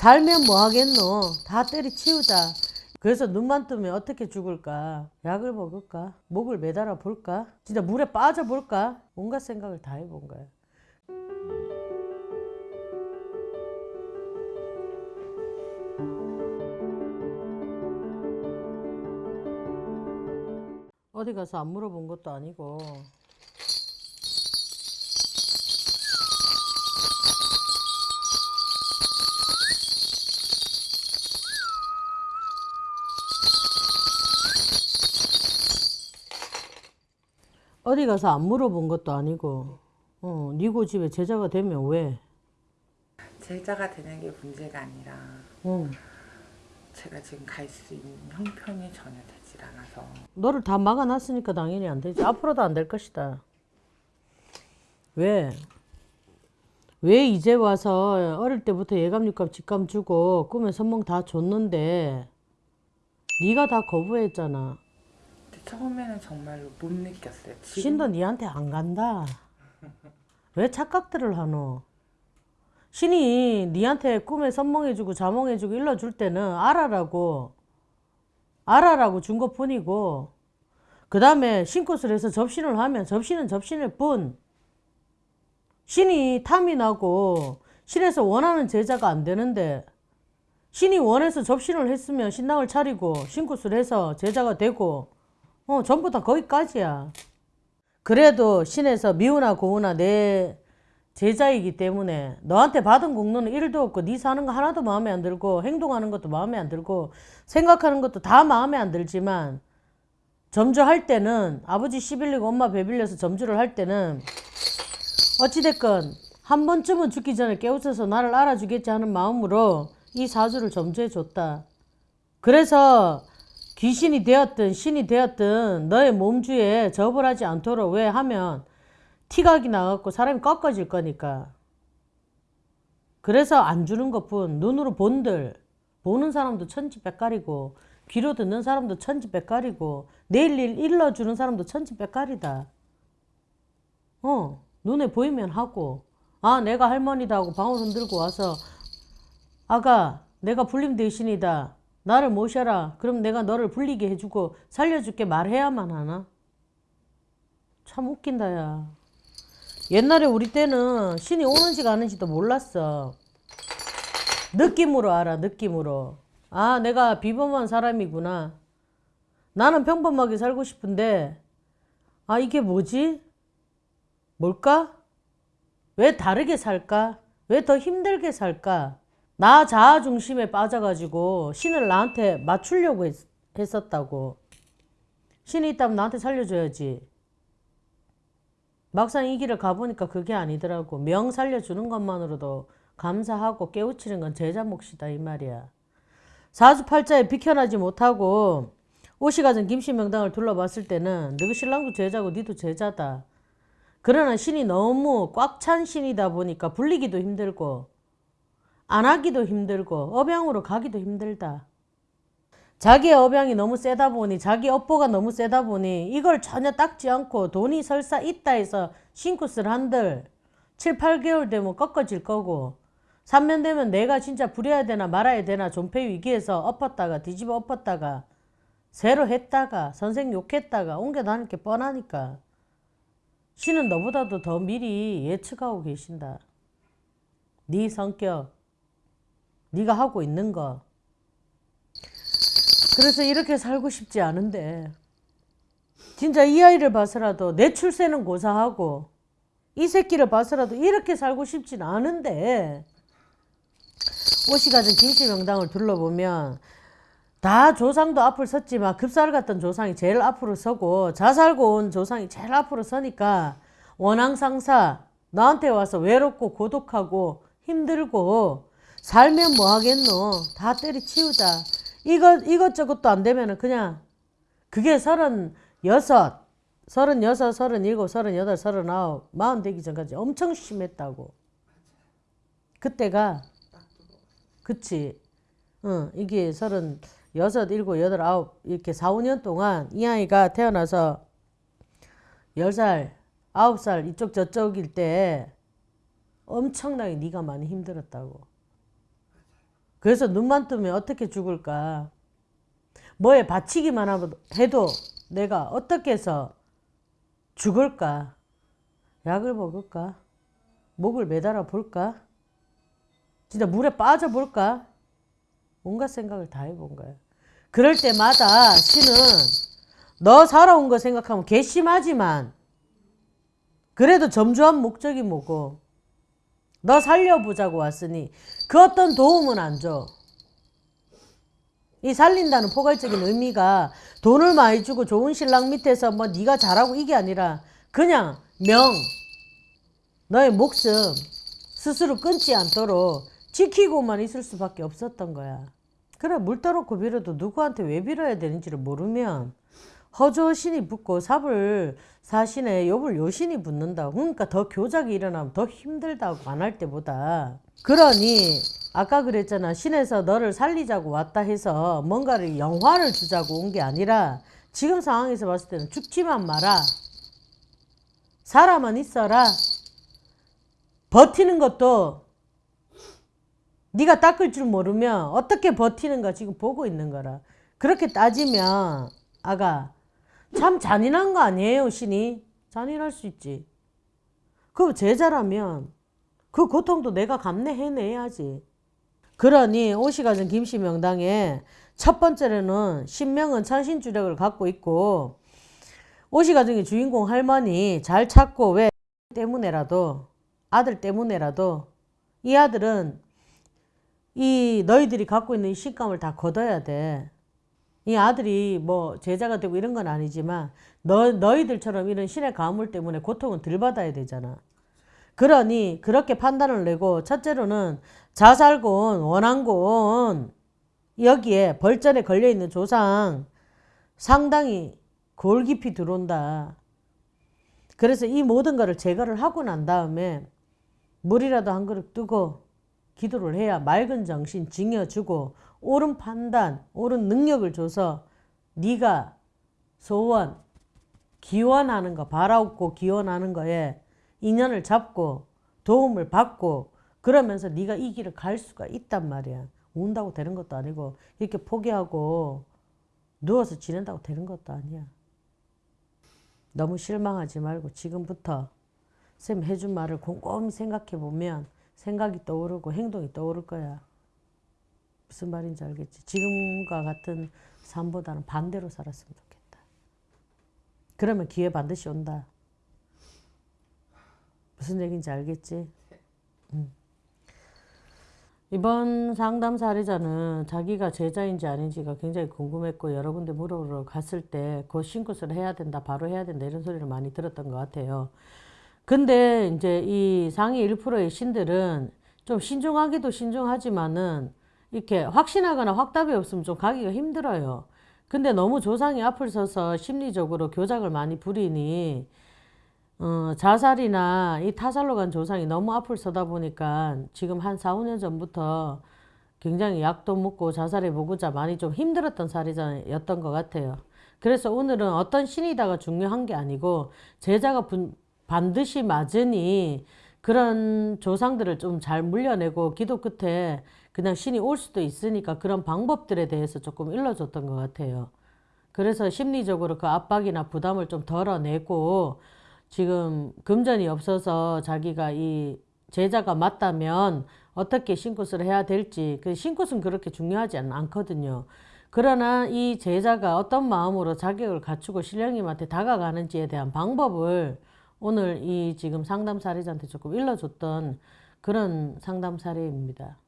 살면 뭐 하겠노? 다 때리치우자. 그래서 눈만 뜨면 어떻게 죽을까? 약을 먹을까? 목을 매달아 볼까? 진짜 물에 빠져 볼까? 온갖 생각을 다 해본 거야. 어디 가서 안 물어본 것도 아니고 어디 가서 안 물어본 것도 아니고 어, 니고 집에 제자가 되면 왜? 제자가 되는 게 문제가 아니라 어, 제가 지금 갈 수 있는 형편이 전혀 되질 않아서 너를 다 막아놨으니까 당연히 안 되지. 앞으로도 안 될 것이다. 왜? 왜 이제 와서 어릴 때부터 예감, 육감, 직감 주고 꿈에 선몽 다 줬는데 네가 다 거부했잖아. 처음에는 정말로 못 느꼈어요. 지금 신도 니한테 안 간다. 왜 착각들을 하노? 신이 니한테 꿈에 선몽해주고 자몽해주고 일러줄 때는 알아라고 알아라고 준 것뿐이고 그 다음에 신꽃을 해서 접신을 하면 접신은 접신일 뿐 신이 탐이 나고 신에서 원하는 제자가 안 되는데 신이 원해서 접신을 했으면 신당을 차리고 신굿을 해서 제자가 되고 어 전부 다 거기까지야. 그래도 신에서 미우나 고우나 내 제자이기 때문에 너한테 받은 공로는 1도 없고 네 사는 거 하나도 마음에 안 들고 행동하는 것도 마음에 안 들고 생각하는 것도 다 마음에 안 들지만 점주할 때는 아버지 씨 빌리고 엄마 배 빌려서 점주를 할 때는 어찌됐건 한 번쯤은 죽기 전에 깨우쳐서 나를 알아주겠지 하는 마음으로 이 사주를 점주해 줬다. 그래서 귀신이 되었든 신이 되었든 너의 몸주에 접을 하지 않도록 왜 하면 티각이 나갖고 사람이 꺾어질 거니까. 그래서 안 주는 것뿐 눈으로 본들 보는 사람도 천지백갈이고 귀로 듣는 사람도 천지백갈이고 내일 일 일러주는 사람도 천지백갈이다. 어 눈에 보이면 하고 아 내가 할머니다 하고 방울손 들고 와서 아가 내가 불림 대신이다. 나를 모셔라. 그럼 내가 너를 불리게 해주고 살려줄게 말해야만 하나? 참 웃긴다 야. 옛날에 우리 때는 신이 오는지 가는지도 몰랐어. 느낌으로 알아 느낌으로. 아 내가 비범한 사람이구나. 나는 평범하게 살고 싶은데 아 이게 뭐지? 뭘까? 왜 다르게 살까? 왜 더 힘들게 살까? 나 자아 중심에 빠져가지고 신을 나한테 맞추려고 했, 했었다고. 신이 있다면 나한테 살려줘야지. 막상 이 길을 가보니까 그게 아니더라고. 명 살려주는 것만으로도 감사하고 깨우치는 건 제자 몫이다 이 말이야. 사주팔자에 비켜나지 못하고 옷이 가진 김씨 명당을 둘러봤을 때는 너희 신랑도 제자고 니도 제자다. 그러나 신이 너무 꽉 찬 신이다 보니까 불리기도 힘들고 안 하기도 힘들고 업양으로 가기도 힘들다. 자기의 업양이 너무 세다 보니 자기 업보가 너무 세다 보니 이걸 전혀 닦지 않고 돈이 설사 있다 해서 싱크스를 한들 7, 8개월 되면 꺾어질 거고 3년 되면 내가 진짜 부려야 되나 말아야 되나 존폐 위기에서 엎었다가 뒤집어 엎었다가 새로 했다가 선생 욕했다가 옮겨 다닐 게 뻔하니까 신은 너보다도 더 미리 예측하고 계신다. 네 성격, 네가 하고 있는 거. 그래서 이렇게 살고 싶지 않은데 진짜 이 아이를 봐서라도 내 출세는 고사하고 이 새끼를 봐서라도 이렇게 살고 싶진 않은데 옷이 가진 김씨 명당을 둘러보면 다 조상도 앞을 섰지만 급살 같던 조상이 제일 앞으로 서고 자살고 온 조상이 제일 앞으로 서니까 원앙상사 나한테 와서 외롭고 고독하고 힘들고 살면 뭐 하겠노? 다 때리치우자. 이것 이것저것도 안 되면은 그냥 그게 서른 여섯 서른 여섯 서른 일곱 서른 여덟 서른 아홉 마흔 되기 전까지 엄청 심했다고. 그때가 그치? 응 이게 서른 여섯, 일곱, 여덟, 아홉 이렇게 4, 5년 동안 이 아이가 태어나서 10살, 9살 이쪽 저쪽일 때 엄청나게 네가 많이 힘들었다고. 그래서 눈만 뜨면 어떻게 죽을까? 뭐에 바치기만 해도 내가 어떻게 해서 죽을까? 약을 먹을까? 목을 매달아 볼까? 진짜 물에 빠져 볼까? 온갖 생각을 다 해본 거야. 그럴 때마다 신은 너 살아온 거 생각하면 괘씸하지만 그래도 점주한 목적이 뭐고 너 살려보자고 왔으니 그 어떤 도움은 안 줘. 이 살린다는 포괄적인 의미가 돈을 많이 주고 좋은 신랑 밑에서 뭐 네가 잘하고 이게 아니라 그냥 명 너의 목숨 스스로 끊지 않도록 지키고만 있을 수밖에 없었던 거야. 그래 물 떠놓고 빌어도 누구한테 왜 빌어야 되는지를 모르면 허저 신이 붙고 삽을 사신에 욥을 요신이 붙는다. 그러니까 더 교작이 일어나면 더 힘들다고 안 할 때보다. 그러니 아까 그랬잖아. 신에서 너를 살리자고 왔다 해서 뭔가를 영화를 주자고 온 게 아니라 지금 상황에서 봤을 때는 죽지만 마라. 살아만 있어라. 버티는 것도 네가 닦을 줄 모르면 어떻게 버티는가 지금 보고 있는 거라. 그렇게 따지면 아가 참 잔인한 거 아니에요 신이? 잔인할 수 있지. 그 제자라면 그 고통도 내가 감내해내야지. 그러니 오시가전 김씨 명당에 첫 번째로는 신명은 천신주력을 갖고 있고 오시 가정의 주인공 할머니 잘 찾고 왜 때문에라도 아들 때문에라도 이 아들은 이 너희들이 갖고 있는 이 신감을 다 걷어야 돼. 이 아들이 뭐 제자가 되고 이런 건 아니지만 너 너희들처럼 이런 신의 가물 때문에 고통은 덜 받아야 되잖아. 그러니 그렇게 판단을 내고 첫째로는 자살곤 원한곤 여기에 벌전에 걸려 있는 조상 상당히 골 깊이 들어온다. 그래서 이 모든 것을 제거를 하고 난 다음에 물이라도 한 그릇 뜨고 기도를 해야 맑은 정신 징여주고 옳은 판단, 옳은 능력을 줘서 네가 소원, 기원하는 거, 바라옵고 기원하는 거에 인연을 잡고 도움을 받고 그러면서 네가 이 길을 갈 수가 있단 말이야. 운다고 되는 것도 아니고 이렇게 포기하고 누워서 지낸다고 되는 것도 아니야. 너무 실망하지 말고 지금부터 쌤 해준 말을 곰곰이 생각해 보면 생각이 떠오르고 행동이 떠오를 거야. 무슨 말인지 알겠지? 지금과 같은 삶보다는 반대로 살았으면 좋겠다. 그러면 기회 반드시 온다. 무슨 얘기인지 알겠지? 음. 이번 상담 사례자는 자기가 제자인지 아닌지가 굉장히 궁금했고 여러 군데 물어보러 갔을 때그 신굿을 해야 된다, 바로 해야 된다 이런 소리를 많이 들었던 것 같아요. 근데 이제 이 상위 1%의 신들은 좀 신중하기도 신중하지만은 이렇게 확신하거나 확답이 없으면 좀 가기가 힘들어요. 근데 너무 조상이 앞을 서서 심리적으로 교작을 많이 부리니 어, 자살이나 이 타살로 간 조상이 너무 앞을 서다 보니까 지금 한 4, 5년 전부터 굉장히 약도 먹고 자살해 보고자 많이 좀 힘들었던 사례자였던 것 같아요. 그래서 오늘은 어떤 신이다가 중요한 게 아니고 제자가 분- 반드시 맞으니 그런 조상들을 좀 잘 물려내고 기도 끝에 그냥 신이 올 수도 있으니까 그런 방법들에 대해서 조금 일러줬던 것 같아요. 그래서 심리적으로 그 압박이나 부담을 좀 덜어내고 지금 금전이 없어서 자기가 이 제자가 맞다면 어떻게 신굿을 해야 될지 그 신굿은 그렇게 중요하지 않- 않거든요. 그러나 이 제자가 어떤 마음으로 자격을 갖추고 신령님한테 다가가는지에 대한 방법을 오늘 이 지금 상담 사례자한테 조금 일러줬던 그런 상담 사례입니다.